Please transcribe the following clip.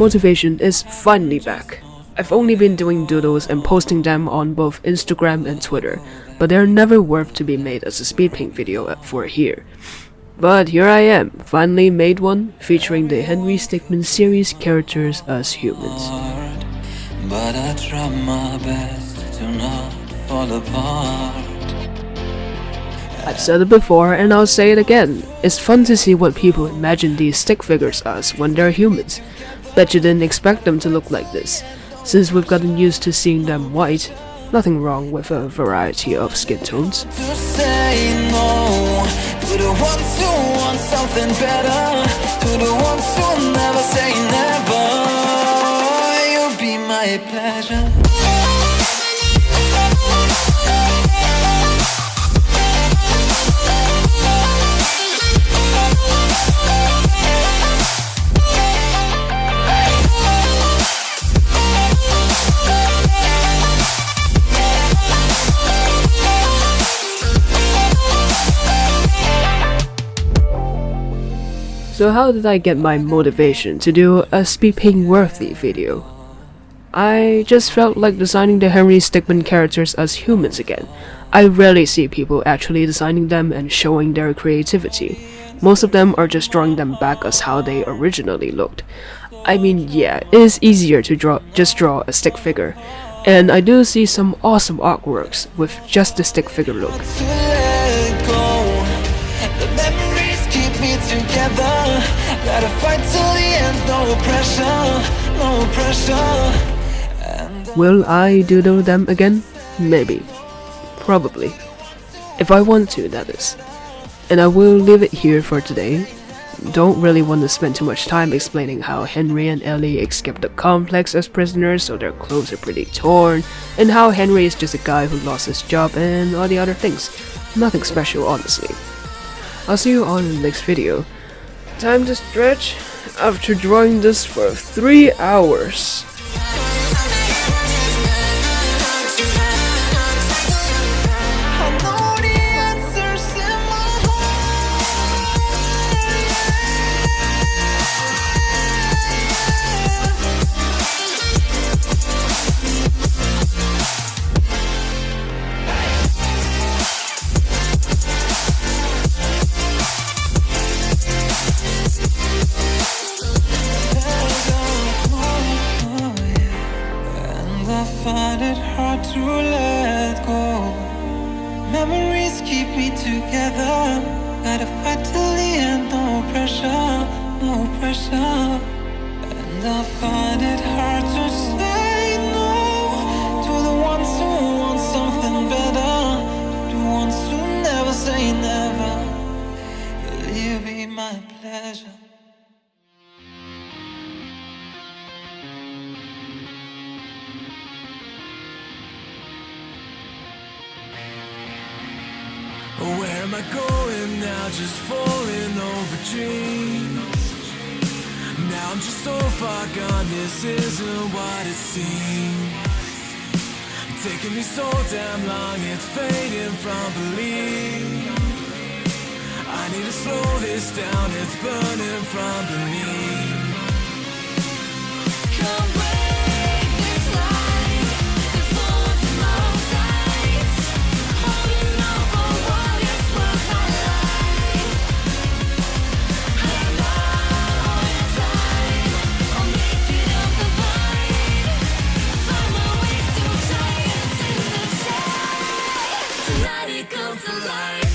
motivation is finally back. I've only been doing doodles and posting them on both Instagram and Twitter, but they're never worth to be made as a speed paint video for here. But here I am, finally made one, featuring the Henry Stickmin series characters as humans. But I try my best to not fall apart. I've said it before and I'll say it again. It's fun to see what people imagine these stick figures as when they're humans. Bet you didn't expect them to look like this. Since we've gotten used to seeing them white, nothing wrong with a variety of skin tones. To So how did I get my motivation to do a speed paint worthy video? I just felt like designing the Henry Stickmin characters as humans again. I rarely see people actually designing them and showing their creativity. Most of them are just drawing them back as how they originally looked. I mean, yeah, it is easier to draw just draw a stick figure, and I do see some awesome artworks with just the stick figure look. Me together. Gotta fight till the end, no pressure, no pressure. Uh, will I doodle them again? Maybe. Probably. If I want to, that is. And I will leave it here for today. Don't really want to spend too much time explaining how Henry and Ellie escaped the complex as prisoners so their clothes are pretty torn, and how Henry is just a guy who lost his job and all the other things. Nothing special, honestly. I'll see you on the next video. Time to stretch after drawing this for 3 hours. To let go. Memories keep me together. Gotta fight till the end, no pressure, no pressure. And I find it hard to say no to the ones who want something better, to the ones who never say never. You'll be my pleasure. Am I going now? Just falling over dreams. Now I'm just so far gone, this isn't what it seems. Taking me so damn long, it's fading from belief. I need to slow this down, it's burning from beneath. Come for life.